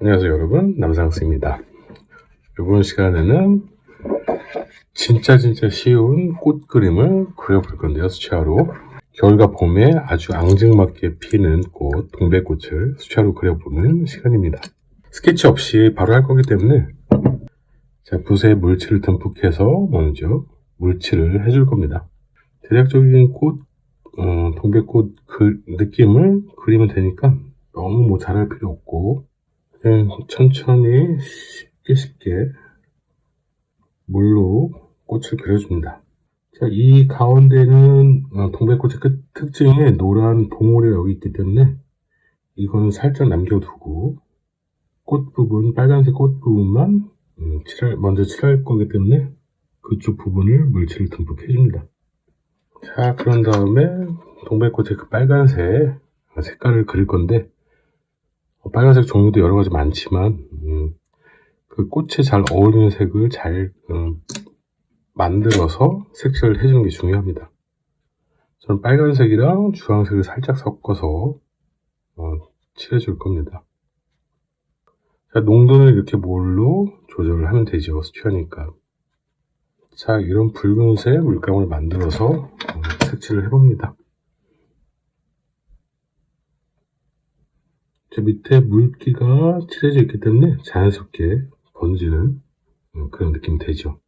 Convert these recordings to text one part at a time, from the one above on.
안녕하세요 여러분. 남상스입니다. 이번 시간에는 진짜 진짜 쉬운 꽃 그림을 그려볼 건데요 수채화로. 겨울과 봄에 아주 앙증맞게 피는 꽃 동백꽃을 수채화로 그려보는 시간입니다. 스케치 없이 바로 할 거기 때문에 자 붓에 물칠을 듬뿍 해서 먼저 물칠을 해줄 겁니다. 대략적인 꽃 어, 동백꽃 그 느낌을 그리면 되니까 너무 뭐 잘할 필요 없고 천천히 쉽게 쉽게 물로 꽃을 그려줍니다. 자, 이 가운데는 어, 동백꽃의 끝 특징에 노란 봉오리가 여기 있기 때문에 이거는 살짝 남겨두고 꽃 부분, 빨간색 꽃 부분만 음, 칠할, 먼저 칠할 거기 때문에 그쪽 부분을 물칠을 듬뿍 해줍니다. 자, 그런 다음에 동백꽃의 그 빨간색 색깔을 그릴 건데 어, 빨간색 종류도 여러 가지 많지만 음, 그 꽃에 잘 어울리는 색을 잘 음, 만들어서 색칠을 해주는 게 중요합니다. 저는 빨간색이랑 주황색을 살짝 섞어서 어, 칠해줄 겁니다. 자, 농도는 이렇게 뭘로 조절을 하면 되죠. 수치하니까. 자, 이런 붉은색 물감을 만들어서 어, 색칠을 해봅니다. 저 밑에 물기가 칠해져 있기 때문에 자연스럽게 번지는 음, 그런 느낌이 되죠.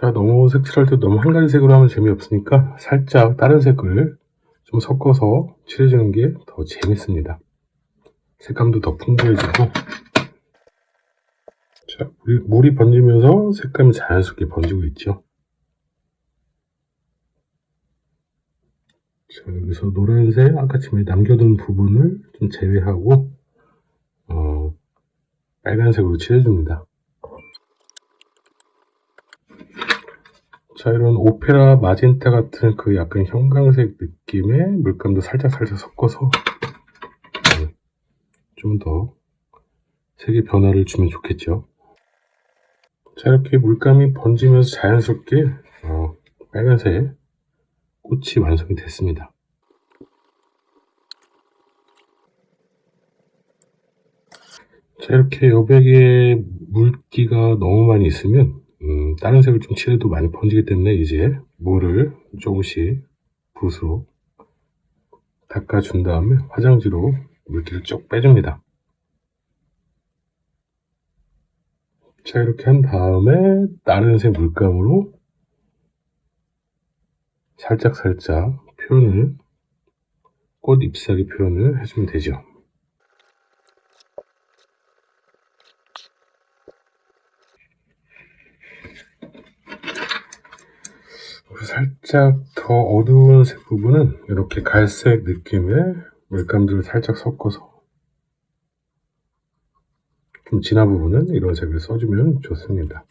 자, 너무 색칠할 때 너무 한 가지 색으로 하면 재미없으니까 살짝 다른 색을 좀 섞어서 칠해주는 게 더 재밌습니다. 색감도 더 풍부해지고 자, 물이, 물이 번지면서 색감이 자연스럽게 번지고 있죠. 자, 여기서 노란색 아까 지금 남겨둔 부분을 좀 제외하고 어, 빨간색으로 칠해줍니다. 자, 이런 오페라 마젠타 같은 그 약간 형광색 느낌의 물감도 살짝 살짝 섞어서 좀 더 색의 변화를 주면 좋겠죠. 자, 이렇게 물감이 번지면서 자연스럽게 어, 빨간색 꽃이 완성이 됐습니다. 자, 이렇게 여백에 물기가 너무 많이 있으면 음, 다른 색을 좀 칠해도 많이 번지기 때문에 이제 물을 조금씩 붓으로 닦아준 다음에 화장지로 물기를 쭉 빼줍니다. 자 이렇게 한 다음에 다른 색 물감으로 살짝살짝 표현을 꽃 잎사귀 표현을 해주면 되죠. 살짝 더 어두운 색 부분은 이렇게 갈색 느낌의 물감들을 살짝 섞어서 좀 진한 부분은 이런 색을 써주면 좋습니다.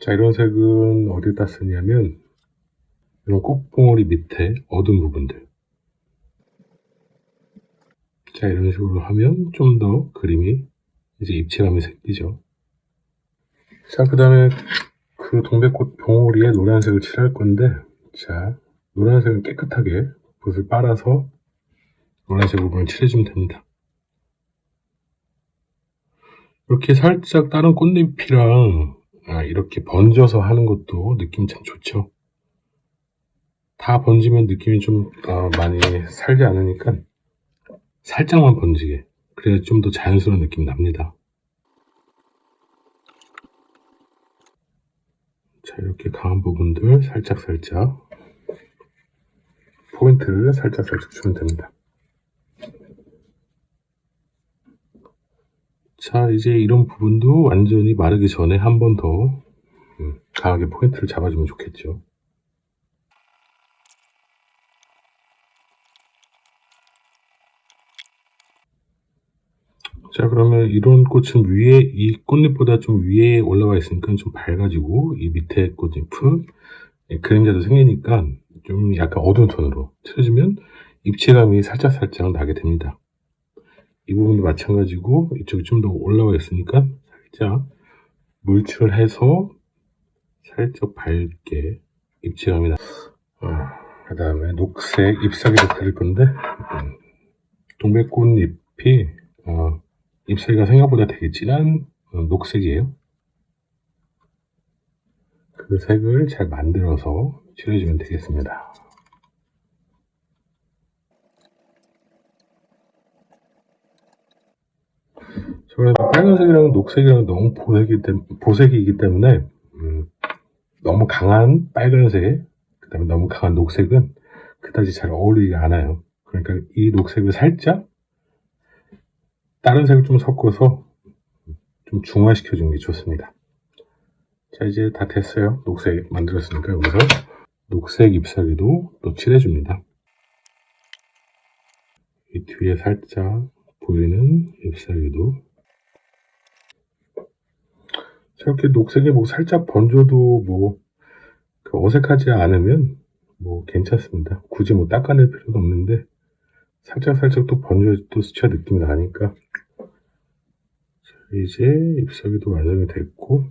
자, 이런 색은 어디다 쓰냐면 이런 꽃봉오리 밑에 어두운 부분들 자, 이런 식으로 하면 좀 더 그림이 이제 입체감이 생기죠. 자, 그 다음에 그 동백꽃 봉오리에 노란색을 칠할 건데 자, 노란색은 깨끗하게 붓을 빨아서 노란색 부분을 칠해주면 됩니다. 이렇게 살짝 다른 꽃잎이랑 아, 이렇게 번져서 하는 것도 느낌이 참 좋죠. 다 번지면 느낌이 좀 어, 많이 살지 않으니까 살짝만 번지게 그래야 좀 더 자연스러운 느낌이 납니다. 자 이렇게 강한 부분들 살짝살짝 포인트를 살짝살짝 주면 됩니다. 자 이제 이런 부분도 완전히 마르기 전에 한 번더 음, 강하게 포인트를 잡아주면 좋겠죠. 자 그러면 이런 꽃은 위에 이 꽃잎보다 좀 위에 올라가 있으니까 좀 밝아지고 이 밑에 꽃잎은 예, 그림자도 생기니까 좀 약간 어두운 톤으로 칠해주면 입체감이 살짝살짝 나게 됩니다 이 부분도 마찬가지고 이쪽이 좀 더 올라와 있으니까 살짝 물칠을 해서 살짝 밝게 입체감이 나 아, 그 다음에 녹색 잎사귀도 그릴 건데 음, 동백꽃잎이 어, 잎사귀가 생각보다 되게 진한 어, 녹색이에요. 그 색을 잘 만들어서 칠해주면 되겠습니다. 저는 빨간색이랑 녹색이랑 너무 보색이, 보색이기 때문에 음, 너무 강한 빨간색 그 다음에 너무 강한 녹색은 그다지 잘 어울리지 않아요. 그러니까 이 녹색을 살짝 다른 색을 좀 섞어서 좀 중화시켜 주는 게 좋습니다. 자 이제 다 됐어요. 녹색 만들었으니까 여기서 녹색 잎사귀도 또 칠해줍니다. 이 뒤에 살짝 보이는 잎사귀도 저렇게 녹색이 뭐 살짝 번져도 뭐 어색하지 않으면 뭐 괜찮습니다. 굳이 뭐 닦아낼 필요도 없는데 살짝 살짝 또 번져야 또 스쳐 느낌이 나니까 이제 잎사귀도 완성이 됐고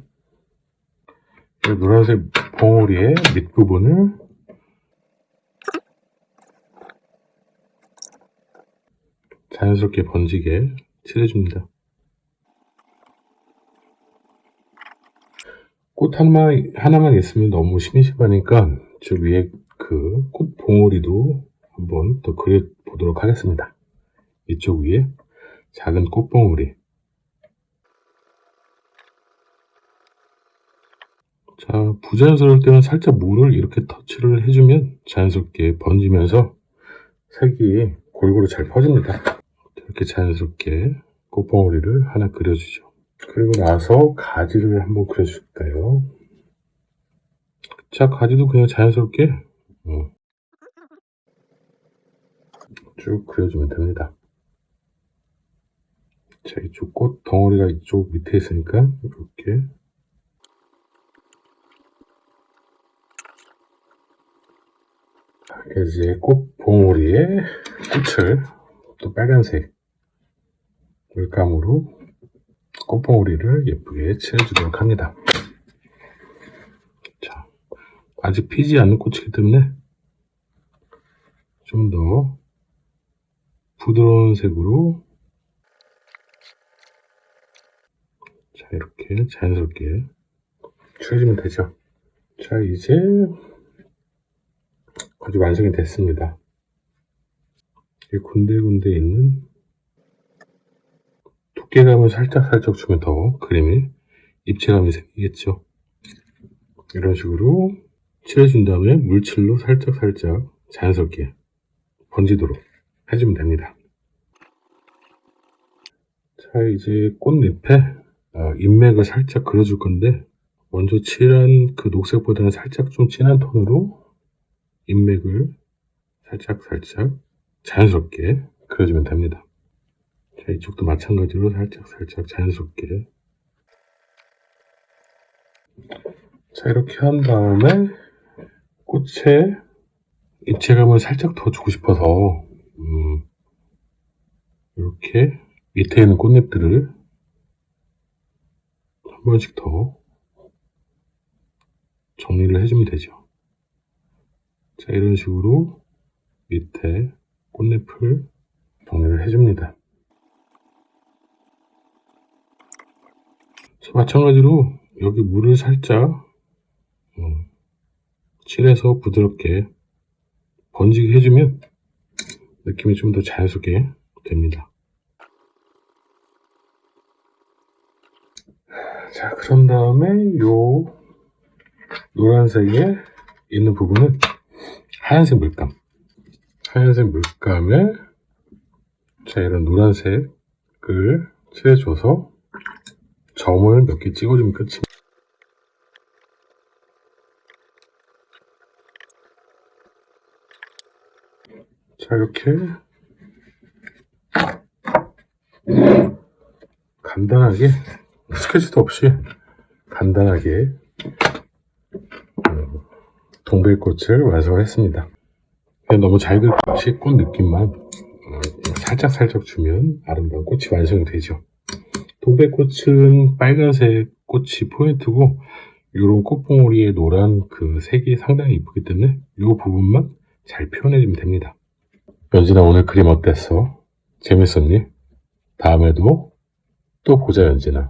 노란색 봉우리의 밑부분을 자연스럽게 번지게 칠해줍니다. 꽃 하나만, 하나만 있으면 너무 심심하니까 저 위에 그 꽃 봉오리도 한번 더 그려보도록 하겠습니다. 이쪽 위에 작은 꽃봉오리 자 부자연스러울 때는 살짝 물을 이렇게 터치를 해주면 자연스럽게 번지면서 색이 골고루 잘 퍼집니다. 이렇게 자연스럽게 꽃봉오리를 하나 그려주죠. 그리고 나서 가지를 한번 그려줄까요? 자, 가지도 그냥 자연스럽게 어, 쭉 그려주면 됩니다. 자, 이쪽 꽃 덩어리가 이쪽 밑에 있으니까 이렇게 이제 꽃 봉오리에 꽃을 또 빨간색 물감으로 꽃봉오리를 예쁘게 칠해주도록 합니다. 자, 아직 피지 않는 꽃이기 때문에 좀 더 부드러운 색으로 자 이렇게 자연스럽게 칠해주면 되죠. 자 이제 아주 완성이 됐습니다. 이 군데군데 있는 두께감을 살짝살짝 주면 더 그림에 입체감이 생기겠죠. 이런 식으로 칠해준 다음에 물칠로 살짝살짝 자연스럽게 번지도록 해주면 됩니다. 자 이제 꽃잎에 어, 인맥을 살짝 그려줄 건데 먼저 칠한 그 녹색보다는 살짝 좀 진한 톤으로 인맥을 살짝 살짝 자연스럽게 그려주면 됩니다. 자, 이쪽도 마찬가지로 살짝 살짝 자연스럽게 자 이렇게 한 다음에 꽃에 입체감을 살짝 더 주고 싶어서 음, 이렇게 밑에 있는 꽃잎들을 한 번씩 더 정리를 해주면 되죠. 자 이런 식으로 밑에 꽃잎을 정리를 해줍니다. 마찬가지로 여기 물을 살짝 어, 칠해서 부드럽게 번지게 해주면 느낌이 좀 더 자연스럽게 됩니다. 자 그런 다음에 요 노란색에 있는 부분은 하얀색 물감 하얀색 물감에 자 이런 노란색을 칠해줘서 점을 몇 개 찍어주면 끝입니다. 자 이렇게 간단하게 스케치도 없이 간단하게 어, 동백꽃을 완성했습니다. 너무 잘 그린 없이 꽃 느낌만 어, 살짝살짝 주면 아름다운 꽃이 완성이 되죠. 동백꽃은 빨간색 꽃이 포인트고 이런 꽃봉오리의 노란 그 색이 상당히 이쁘기 때문에 이 부분만 잘 표현해주면 됩니다. 연진아 오늘 그림 어땠어? 재밌었니? 다음에도 또 보자 연진아.